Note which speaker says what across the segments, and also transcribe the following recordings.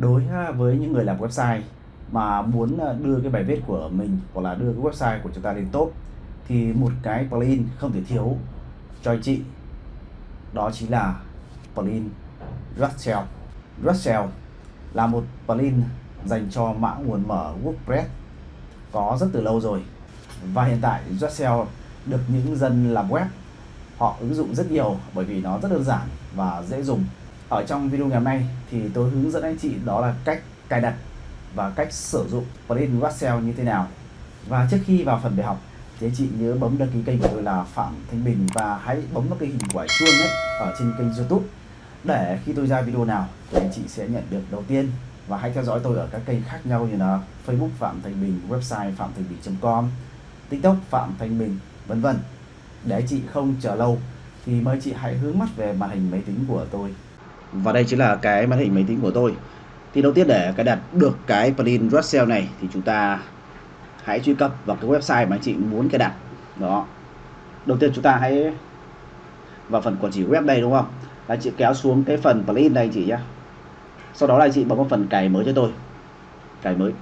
Speaker 1: đối ờ, với những người làm website mà muốn ờ, đưa cái bài viết của mình hoặc là đưa cái website của chúng ta lên top, thì một cái plugin không thể thiếu cho anh chị, đó chính là plugin Russell. Russell là một plugin dành cho mã nguồn mở WordPress có rất từ lâu rồi và hiện tại Russell được những dân làm web họ ứng dụng rất nhiều bởi vì nó rất đơn giản và dễ dùng ở trong video ngày hôm nay thì tôi hướng dẫn anh chị đó là cách cài đặt và cách sử dụng plugin Russell như thế nào và trước khi vào phần bài học thì anh chị nhớ bấm đăng ký kênh của tôi là Phạm Thanh Bình và hãy bấm vào cái hình quả chuông ấy ở trên kênh YouTube để khi tôi ra video nào thì anh chị sẽ nhận được đầu tiên và hãy theo dõi tôi ở các kênh khác nhau như là Facebook Phạm Thanh Bình, website phạm thanh bình.com, TikTok Phạm Thanh Bình, vân vân. Để anh chị không chờ lâu thì mời chị hãy hướng mắt về màn hình máy tính của tôi. Và đây chính là cái màn hình máy tính của tôi. Thì đầu tiên để cài đặt được cái plugin Russell này thì chúng ta hãy truy cập vào cái website mà anh chị muốn cài đặt. Đó. Đầu tiên chúng ta hãy vào phần quản trị web đây đúng không? Là chị kéo xuống cái phần plugin đây chị nhé. Sau đó là chị bấm vào phần cài mới cho tôi. Cài mới.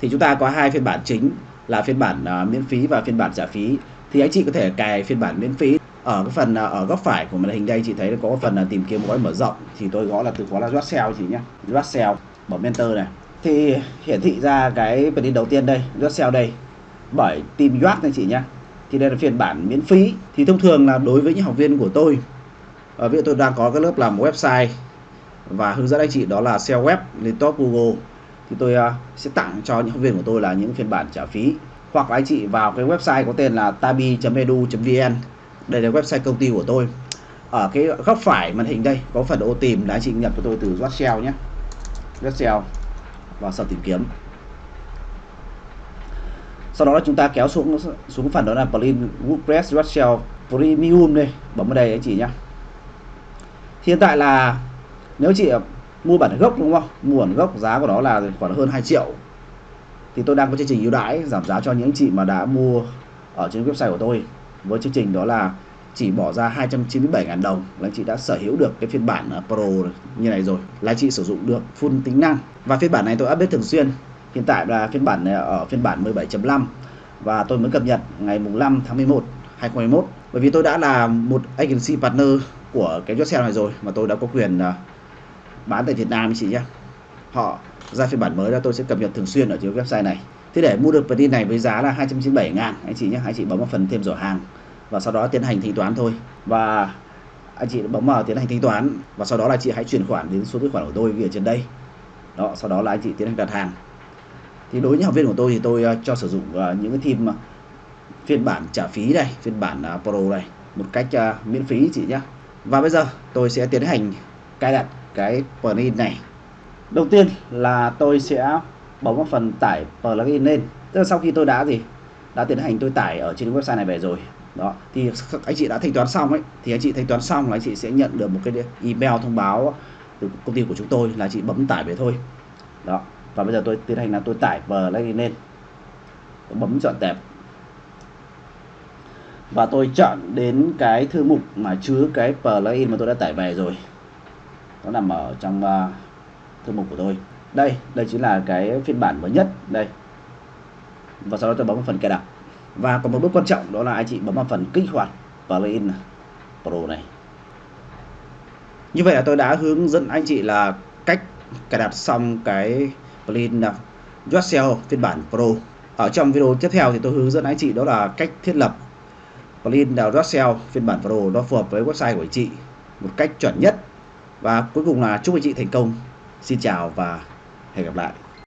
Speaker 1: Thì chúng ta có hai phiên bản chính là phiên bản uh, miễn phí và phiên bản trả phí. Thì anh chị có thể cài phiên bản miễn phí ở cái phần à, ở góc phải của màn hình đây chị thấy có phần là tìm kiếm gói mở rộng. Thì tôi gõ là từ khóa là Russell chị nhé. Russell bấm enter này. Thì hiển thị ra cái phần đầu tiên đây Russell đây bởi team Yacht này chị nhé. Thì đây là phiên bản miễn phí. Thì thông thường là đối với những học viên của tôi ở ví dụ tôi đang có cái lớp làm website và hướng dẫn anh chị đó là SEO web lên top Google thì tôi uh, sẽ tặng cho những học viên của tôi là những phiên bản trả phí. Hoặc là anh chị vào cái website có tên là tabi.edu.vn đây là website công ty của tôi. Ở cái góc phải màn hình đây, có phần ô tìm là anh chị nhập cho tôi từ Russell nhé. Russell vào sau tìm kiếm. Sau đó là chúng ta kéo xuống xuống phần đó là plugin WordPress Russell Premium đây. Bấm vào đây anh chị nhé. Hiện tại là nếu chị mua bản gốc đúng không? Mua bản gốc giá của nó là khoảng hơn 2 triệu. Thì tôi đang có chương trình ưu đãi giảm giá cho những chị mà đã mua ở trên website của tôi với chương trình đó là chỉ bỏ ra 297.000 đồng là chị đã sở hữu được cái phiên bản à, Pro như này rồi, là chị sử dụng được full tính năng. Và phiên bản này tôi update thường xuyên, hiện tại là phiên bản này ở phiên bản 17.5 và tôi mới cập nhật ngày mùng 5 tháng 11 2021 bởi vì tôi đã là một agency partner của cái Josel này rồi mà tôi đã có quyền à, bán tại Việt Nam chị nhé họ ra phiên bản mới ra tôi sẽ cập nhật thường xuyên ở trên website này. Thế để mua được plugin này với giá là 297 ngàn anh chị nhé. Anh chị bấm vào phần thêm giỏ hàng và sau đó tiến hành thanh toán thôi. Và anh chị bấm vào tiến hành thanh toán và sau đó là chị hãy chuyển khoản đến số tài khoản của tôi ghi ở trên đây. Đó sau đó là anh chị tiến hành đặt hàng. Thì đối với những học viên của tôi thì tôi ờ, cho sử dụng ờ, những cái team ờ, phiên bản trả phí này, phiên bản pro này một cách miễn phí chị nhé. Và bây giờ tôi sẽ tiến hành cài đặt cái plugin này đầu tiên là tôi sẽ bấm vào phần tải plugin lên. Tức là sau khi tôi đã gì? Đã tiến hành tôi tải ở trên website này về rồi. Đó thì anh chị đã thanh toán xong ấy thì anh chị thanh toán xong là anh chị sẽ nhận được một cái email thông báo từ công ty của chúng tôi là chị bấm tải về thôi. Đó và bây giờ tôi tiến hành là tôi tải plugin lên. Tôi bấm chọn tệp. Và tôi chọn đến cái thư mục mà chứa cái plugin mà tôi đã tải về rồi. Nó nằm ở trong uh, thư mục của tôi đây đây chính là cái phiên bản mới nhất đây và sau đó tôi bấm vào phần cài đặt và còn một bước quan trọng, đó là anh chị bấm vào phần kích hoạt plugin pro này như vậy là tôi đã hướng dẫn anh chị là cách cài đặt xong cái plugin uh, Yourself phiên bản Pro. Ở trong video tiếp theo thì tôi hướng dẫn anh chị đó là cách thiết lập plugin uh, Yourself phiên bản Pro nó phù hợp với website của anh chị một cách chuẩn nhất. Và cuối cùng là chúc anh chị thành công. Xin chào và hẹn gặp lại.